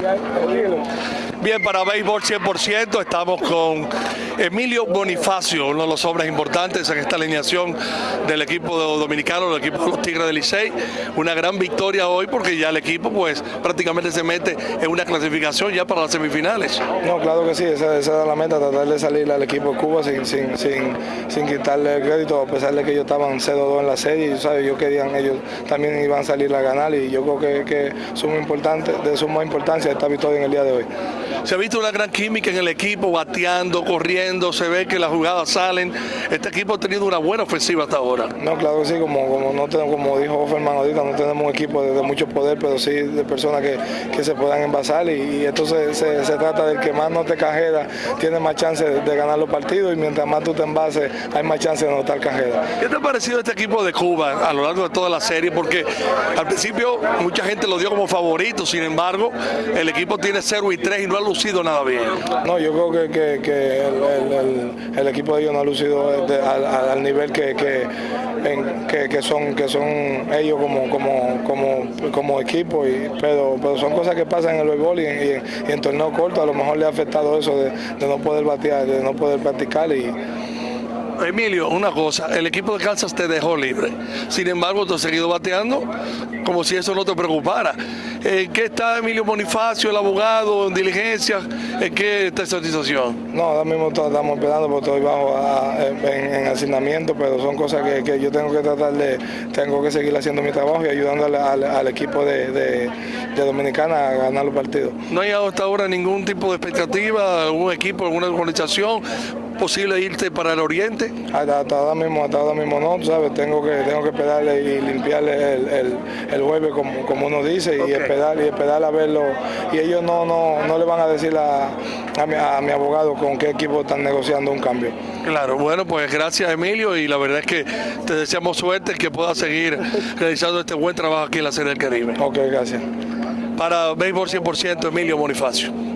E aí, Bien, para Béisbol 100% estamos con Emilio Bonifacio, uno de los hombres importantes en esta alineación del equipo dominicano, del equipo de los Tigres del Licey. Una gran victoria hoy porque ya el equipo pues prácticamente se mete en una clasificación ya para las semifinales. No, claro que sí, esa, esa era la meta, tratar de salir al equipo de Cuba sin, sin, sin, sin quitarle el crédito, a pesar de que ellos estaban 0-2 en la serie, y, ¿sabes? yo querían, ellos también iban a salir a ganar y yo creo que, que de suma importancia esta victoria en el día de hoy. Se ha visto una gran química en el equipo, bateando, corriendo, se ve que las jugadas salen. Este equipo ha tenido una buena ofensiva hasta ahora. No, claro que sí, como, como, no tenemos, como dijo Ferman ahorita, no tenemos un equipo de, de, mucho poder, pero sí de personas que, que se puedan envasar y, y entonces se, se, trata del que más no te cajera, tiene más chance de, de, ganar los partidos y mientras más tú te envases, hay más chance de notar cajera. ¿Qué te ha parecido este equipo de Cuba a lo largo de toda la serie? Porque al principio mucha gente lo dio como favorito, sin embargo, el equipo tiene 0 y 3 y no ha lucido nada bien. No, yo creo que, que, que el, el, el, el, equipo de ellos no ha lucido de, al, al, nivel que, en, que, son, que son ellos como, como, como, como equipo, y, pero, pero son cosas que pasan en el béisbol y, en torneo corto a lo mejor le ha afectado eso de, de no poder batear, de no poder practicar y Emilio, una cosa, el equipo de Kansas te dejó libre. Sin embargo, tú has seguido bateando como si eso no te preocupara. ¿En qué está Emilio Bonifacio, el abogado, en diligencia? ¿En qué está esa situación? No, ahora mismo estamos esperando porque estoy bajo a, en, en, asignamiento, pero son cosas que, que, yo tengo que tratar de, tengo que seguir haciendo mi trabajo y ayudando al, al, al equipo de, de, de, Dominicana a ganar los partidos. ¿No hay hasta ahora ningún tipo de expectativa, algún equipo, alguna organización posible irte para el oriente? Hasta, hasta, ahora mismo, hasta ahora mismo no, ¿sabes? Tengo que, tengo que esperarle y limpiarle el, el, el jueves como, como, uno dice okay. y y esperar a verlo. Y ellos no, no, no le van a decir a, a, mi, a mi abogado con qué equipo están negociando un cambio. Claro, bueno, pues gracias Emilio y la verdad es que te deseamos suerte que puedas seguir realizando este buen trabajo aquí en la Serie del Caribe. Ok, gracias. Para Béisbol 100%, Emilio Bonifacio.